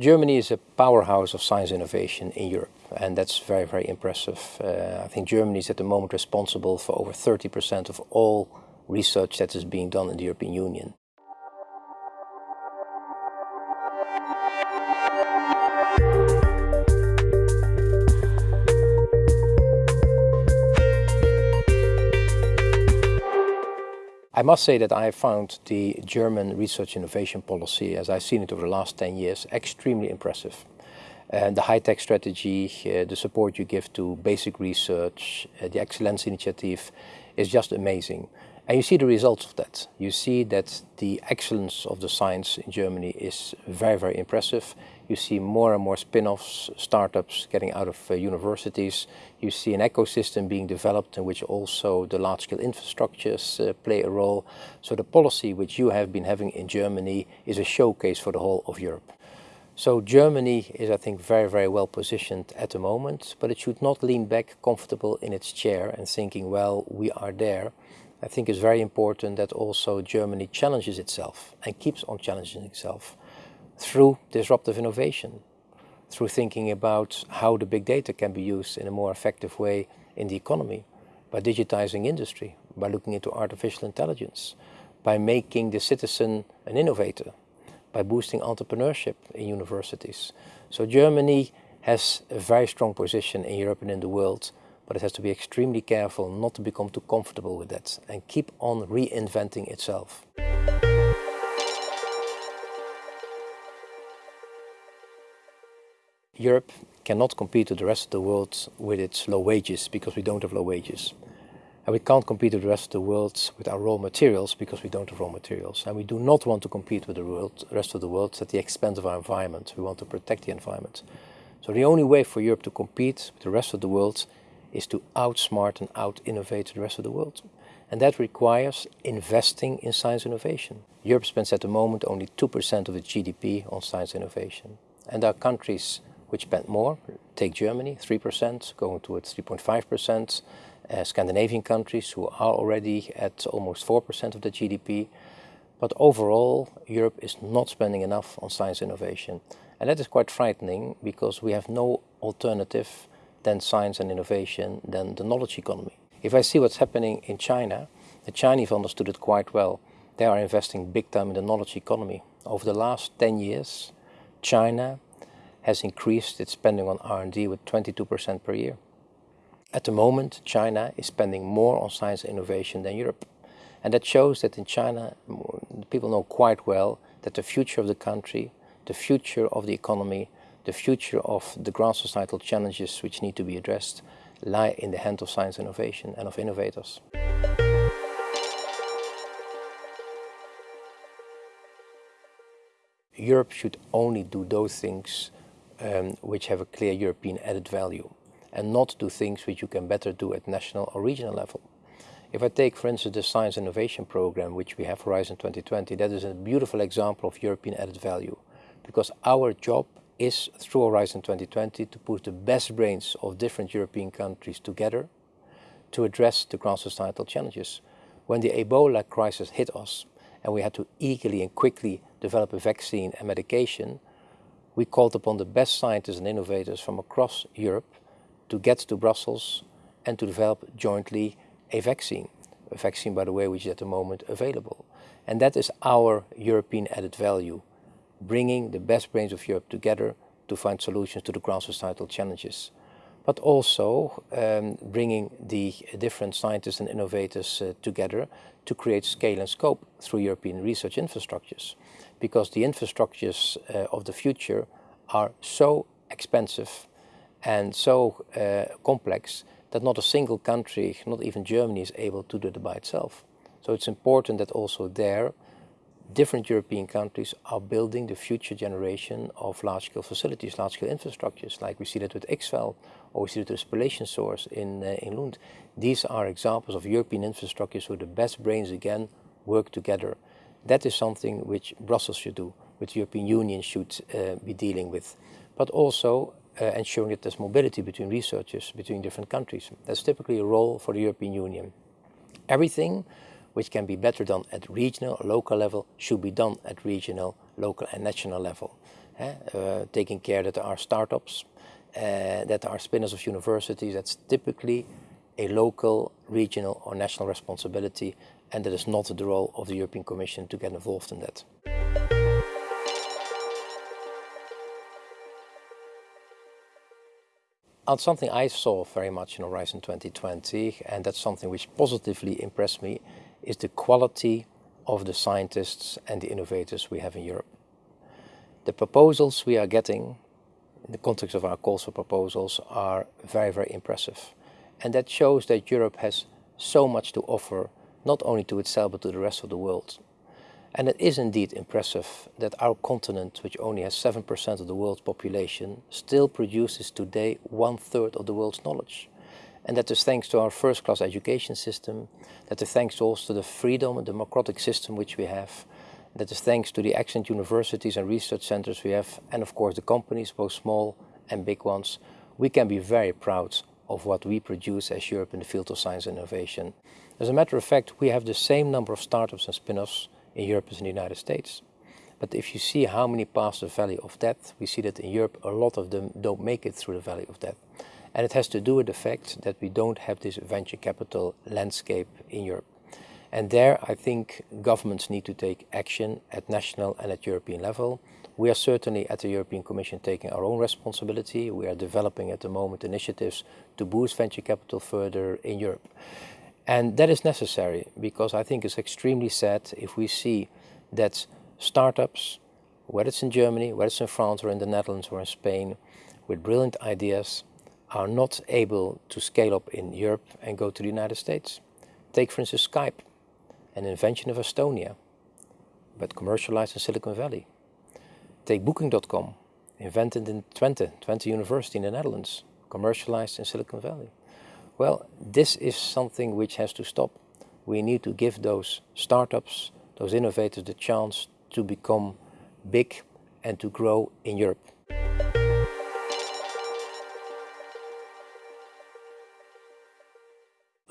Germany is a powerhouse of science innovation in Europe and that's very, very impressive. Uh, I think Germany is at the moment responsible for over 30% of all research that is being done in the European Union. I must say that I found the German research innovation policy, as I've seen it over the last 10 years, extremely impressive. And the high-tech strategy, uh, the support you give to basic research, uh, the Excellence Initiative is just amazing. And you see the results of that. You see that the excellence of the science in Germany is very, very impressive. You see more and more spin-offs, startups getting out of uh, universities. You see an ecosystem being developed in which also the large-scale infrastructures uh, play a role. So the policy which you have been having in Germany is a showcase for the whole of Europe. So Germany is, I think, very, very well positioned at the moment, but it should not lean back comfortable in its chair and thinking, well, we are there. I think it's very important that also Germany challenges itself and keeps on challenging itself through disruptive innovation, through thinking about how the big data can be used in a more effective way in the economy, by digitizing industry, by looking into artificial intelligence, by making the citizen an innovator, by boosting entrepreneurship in universities. So Germany has a very strong position in Europe and in the world but it has to be extremely careful not to become too comfortable with that and keep on reinventing itself. Europe cannot compete with the rest of the world with its low wages because we don't have low wages. And we can't compete with the rest of the world with our raw materials because we don't have raw materials. And we do not want to compete with the world, rest of the world at the expense of our environment. We want to protect the environment. So the only way for Europe to compete with the rest of the world is to outsmart and out-innovate the rest of the world. And that requires investing in science innovation. Europe spends at the moment only 2% of its GDP on science innovation. And there are countries which spend more, take Germany, 3%, going towards 3.5%, uh, Scandinavian countries who are already at almost 4% of the GDP. But overall, Europe is not spending enough on science innovation. And that is quite frightening because we have no alternative than science and innovation than the knowledge economy. If I see what's happening in China, the Chinese understood it quite well. They are investing big time in the knowledge economy. Over the last 10 years, China has increased its spending on R&D with 22% per year. At the moment, China is spending more on science and innovation than Europe. And that shows that in China, people know quite well that the future of the country, the future of the economy, the future of the grand societal challenges which need to be addressed lie in the hand of science innovation and of innovators. Europe should only do those things um, which have a clear European added value and not do things which you can better do at national or regional level. If I take, for instance, the Science Innovation Program, which we have Horizon 2020, that is a beautiful example of European added value because our job is through Horizon 2020 to put the best brains of different European countries together to address the grand societal challenges. When the Ebola crisis hit us and we had to eagerly and quickly develop a vaccine and medication, we called upon the best scientists and innovators from across Europe to get to Brussels and to develop jointly a vaccine. A vaccine, by the way, which is at the moment available. And that is our European added value bringing the best brains of Europe together to find solutions to the grand societal challenges. But also um, bringing the different scientists and innovators uh, together to create scale and scope through European research infrastructures. Because the infrastructures uh, of the future are so expensive and so uh, complex that not a single country, not even Germany, is able to do it by itself. So it's important that also there different European countries are building the future generation of large-scale facilities, large-scale infrastructures, like we see that with XFEL or we see that with Spallation Source in, uh, in Lund. These are examples of European infrastructures where the best brains again work together. That is something which Brussels should do, which the European Union should uh, be dealing with. But also uh, ensuring that there's mobility between researchers, between different countries. That's typically a role for the European Union. Everything which can be better done at regional or local level should be done at regional, local and national level. uh, taking care that there are startups, uh, that there are spinners of universities. That's typically a local, regional or national responsibility and that is not the role of the European Commission to get involved in that. And something I saw very much in Horizon 2020, and that's something which positively impressed me, is the quality of the scientists and the innovators we have in Europe. The proposals we are getting, in the context of our calls for proposals, are very, very impressive. And that shows that Europe has so much to offer, not only to itself, but to the rest of the world. And it is indeed impressive that our continent, which only has 7% of the world's population, still produces today one third of the world's knowledge. And that is thanks to our first class education system, that is thanks also to the freedom and democratic system which we have, that is thanks to the excellent universities and research centers we have, and of course the companies, both small and big ones. We can be very proud of what we produce as Europe in the field of science and innovation. As a matter of fact, we have the same number of startups and spin-offs in Europe as in the United States. But if you see how many pass the valley of death, we see that in Europe a lot of them don't make it through the valley of death. And it has to do with the fact that we don't have this venture capital landscape in Europe. And there I think governments need to take action at national and at European level. We are certainly at the European Commission taking our own responsibility. We are developing at the moment initiatives to boost venture capital further in Europe. And that is necessary because I think it's extremely sad if we see that startups, whether it's in Germany, whether it's in France or in the Netherlands or in Spain, with brilliant ideas, are not able to scale up in Europe and go to the United States. Take for instance Skype, an invention of Estonia, but commercialized in Silicon Valley. Take Booking.com, invented in Twente, Twente University in the Netherlands, commercialized in Silicon Valley. Well, this is something which has to stop. We need to give those startups, those innovators the chance to become big and to grow in Europe.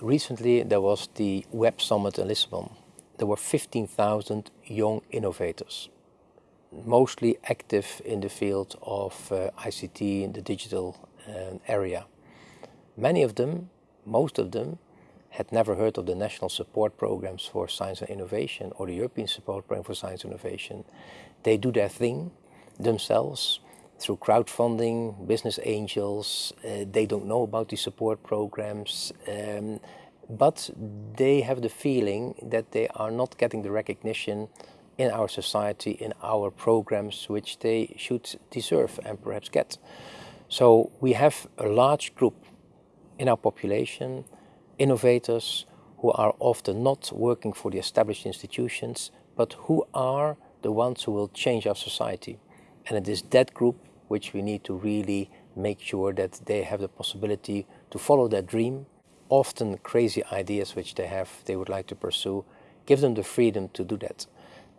Recently there was the Web Summit in Lisbon. There were 15,000 young innovators, mostly active in the field of uh, ICT in the digital uh, area. Many of them most of them had never heard of the national support programs for science and innovation or the European support program for science and innovation. They do their thing themselves through crowdfunding, business angels. Uh, they don't know about the support programs, um, but they have the feeling that they are not getting the recognition in our society, in our programs, which they should deserve and perhaps get. So we have a large group in our population, innovators who are often not working for the established institutions, but who are the ones who will change our society. And it is that group which we need to really make sure that they have the possibility to follow their dream, often crazy ideas which they have, they would like to pursue, give them the freedom to do that.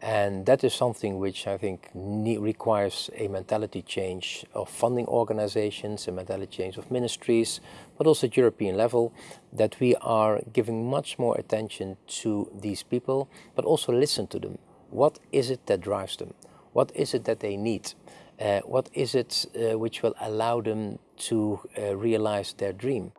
And that is something which I think requires a mentality change of funding organizations, a mentality change of ministries, but also at European level, that we are giving much more attention to these people, but also listen to them. What is it that drives them? What is it that they need? Uh, what is it uh, which will allow them to uh, realize their dream?